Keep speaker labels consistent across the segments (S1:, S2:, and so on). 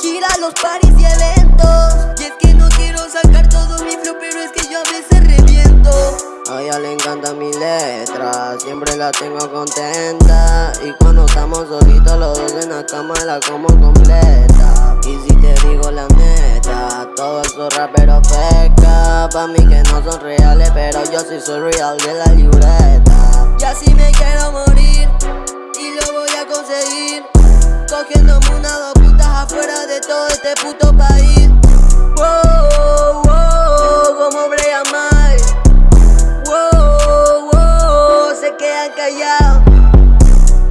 S1: gira los paris y eventos. Y es que no quiero sacar todo mi flow, pero es que yo a veces reviento.
S2: A ella le encanta mi letra, siempre la tengo contenta. Y cuando estamos solitos los dos en la cama la como completa. Y si te digo la neta, todos esos raperos peca. Pa' mí que no son reales, pero yo sí soy real de la libreta.
S1: Y así me quiero morir, y lo voy a conseguir. Cogiéndome todo este puto país. Wow, wow, como Brian May Wow, wow, se quedan callados.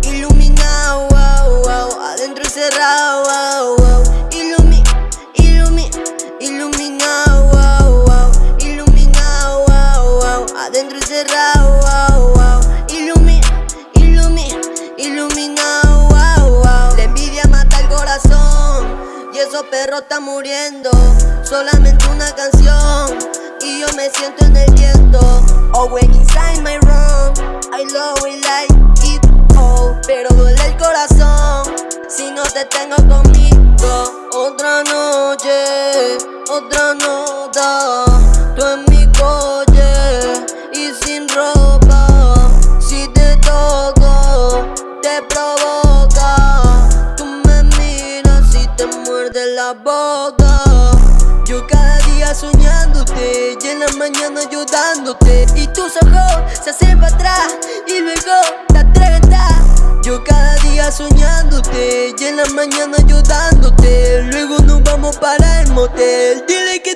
S1: Iluminado, wow, wow, adentro cerrado, wow, wow. Ilumi, ilumi, iluminado, wow, wow. Iluminado, wow, wow, adentro cerrado, wow, wow esos perros están muriendo. Solamente una canción y yo me siento en el viento. Oh, when inside my room I love it like it all. Pero duele el corazón si no te tengo conmigo. Otra noche, otra nota la boca Yo cada día soñándote y en la mañana ayudándote. Y tus ojos se hacen para atrás y luego te atreventas Yo cada día soñándote y en la mañana ayudándote. Luego nos vamos para el motel. Dile que